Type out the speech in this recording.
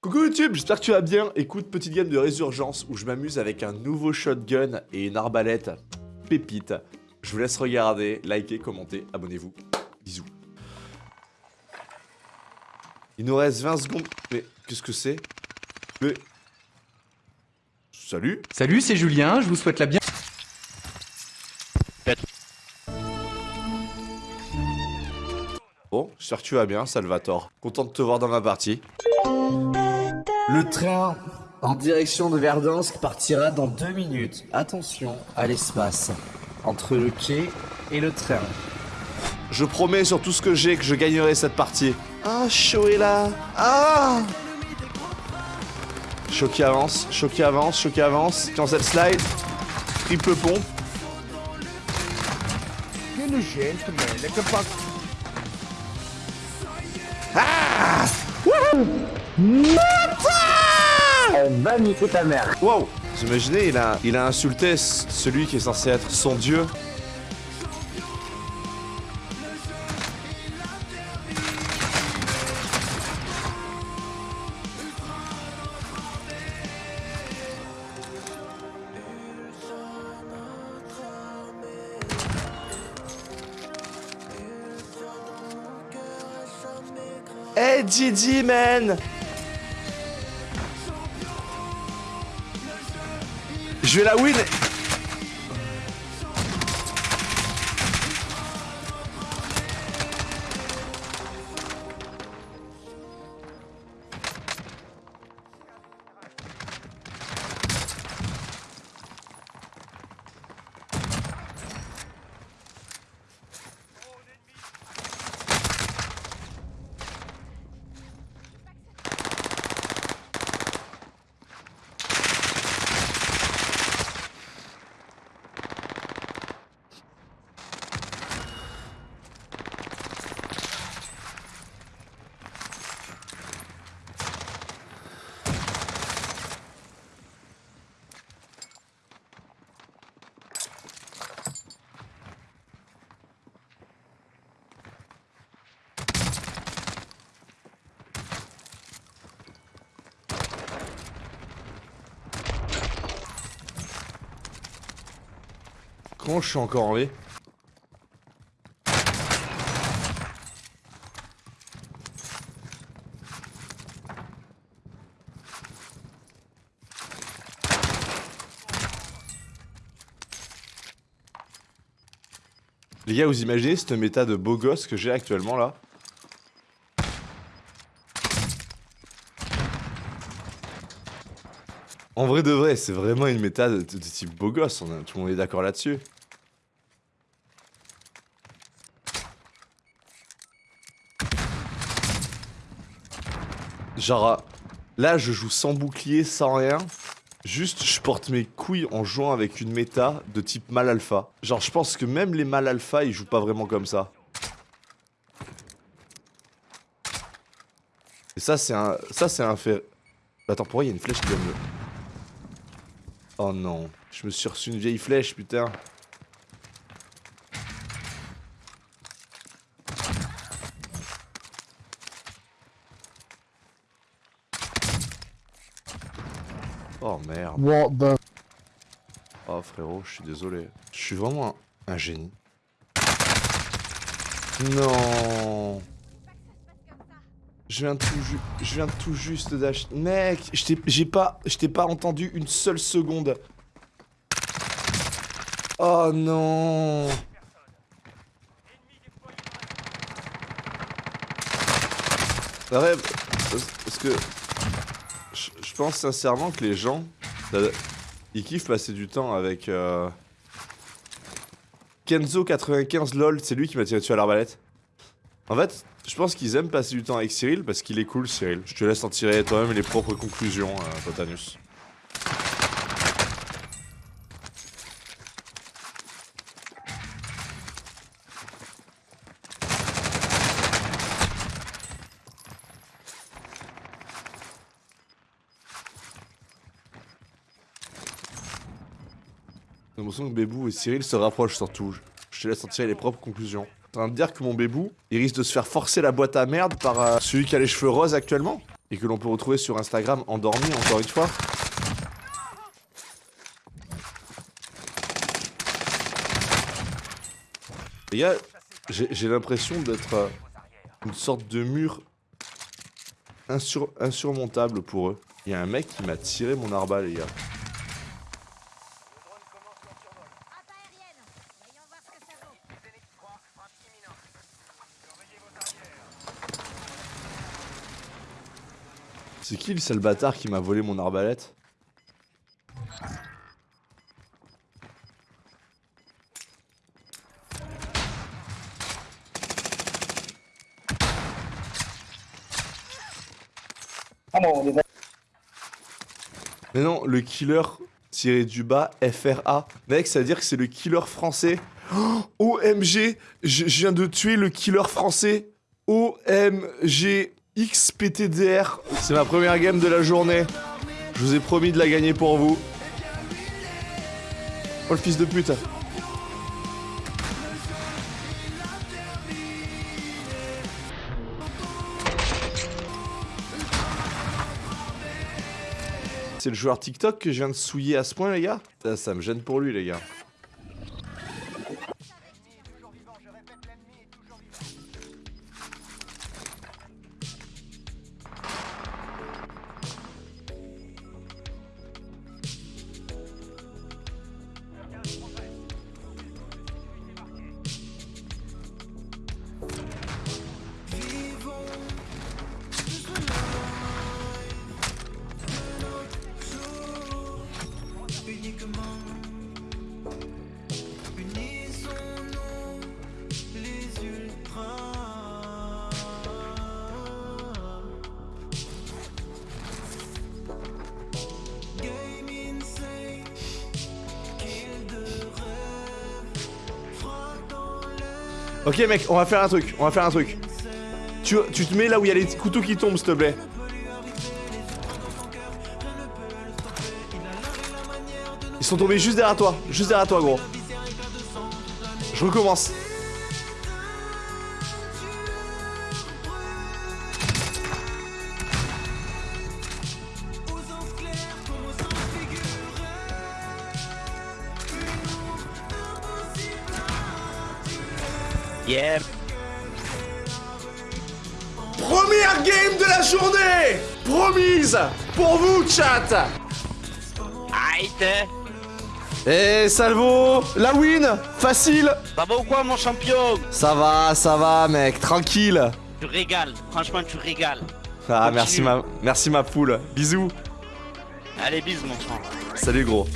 Coucou YouTube, j'espère que tu vas bien. Écoute, petite game de résurgence où je m'amuse avec un nouveau shotgun et une arbalète pépite. Je vous laisse regarder, liker, commenter, abonnez-vous. Bisous. Il nous reste 20 secondes. Mais qu'est-ce que c'est? Mais... Salut Salut, c'est Julien, je vous souhaite la bien. Bon, j'espère que tu vas bien, Salvatore. Content de te voir dans ma partie. Le train en direction de Verdansk partira dans deux minutes. Attention à l'espace entre le quai et le train. Je promets sur tout ce que j'ai que je gagnerai cette partie. Ah, chaud est là Ah Chaud qui avance, chaud qui avance, chaud qui avance. Cancel slide. Triple pompe. Ah Va ta mère. Wow Vous imaginez, il a, il a insulté celui qui est censé être son dieu. Hey Didi man Je vais la win Je suis encore en V Les gars, vous imaginez cette méta de beau gosse que j'ai actuellement là? En vrai de vrai, c'est vraiment une méta de, type beau gosse, tout le monde est d'accord là-dessus. Genre, euh, là je joue sans bouclier, sans rien. Juste, je porte mes couilles en jouant avec une méta de type mal alpha. Genre, je pense que même les mal alpha, ils jouent pas vraiment comme ça. Et ça, c'est un, ça, c'est un fait. Attends, pourquoi il y a une flèche qui vient me. Oh non, je me suis reçu une vieille flèche, putain. Oh merde. What the Oh frérot, je suis désolé. Je suis vraiment un, un génie. Non. Je viens tout ju- je viens tout juste d'acheter. Mec, je t'ai- j'ai pas, je t'ai pas entendu une seule seconde. Oh non. Ouais, parce parce que pense sincèrement que les gens, ils kiffent passer du temps avec euh, Kenzo95 lol, c'est lui qui m'a tiré dessus à l'arbalète. En fait, je pense qu'ils aiment passer du temps avec Cyril parce qu'il est cool Cyril. Je te laisse en tirer toi-même les propres conclusions, euh, Totanus. J'ai l'impression que Bébou et Cyril se rapprochent surtout. Je te laisse en tirer les propres conclusions. T'es en train de dire que mon Bébou, il risque de se faire forcer la boîte à merde par euh, celui qui a les cheveux roses actuellement? Et que l'on peut retrouver sur Instagram endormi encore une fois. Les gars, j'ai l'impression d'être euh, une sorte de mur insurmontable pour eux. Il y a un mec qui m'a tiré mon arbalète, les gars. C'est qui le seul bâtard qui m'a volé mon arbalète Mais non, le killer tiré du bas, FRA. Mec, ça veut dire que c'est le killer français. OMG, je viens de tuer le killer français. OMG XPTDR. C'est ma première game de la journée. Je vous ai promis de la gagner pour vous. Oh le fils de pute. C'est le joueur TikTok que je viens de souiller à ce point, les gars ça, ça me gêne pour lui, les gars. Ok mec, on va faire un truc, on va faire un truc. Tu, tu te mets là où il y a les couteaux qui tombent, s'il te plaît. Ils sont tombés juste derrière toi, juste derrière toi gros. Je recommence. Première game de la journée Promise Pour vous, chat Aïe Eh, Salvo La win Facile Ça va ou quoi, mon champion? Ça va, ça va, mec, tranquille Tu régales, franchement, tu régales. Ah, merci ma, merci ma poule. Bisous Allez, bisous, mon frère. Salut, gros.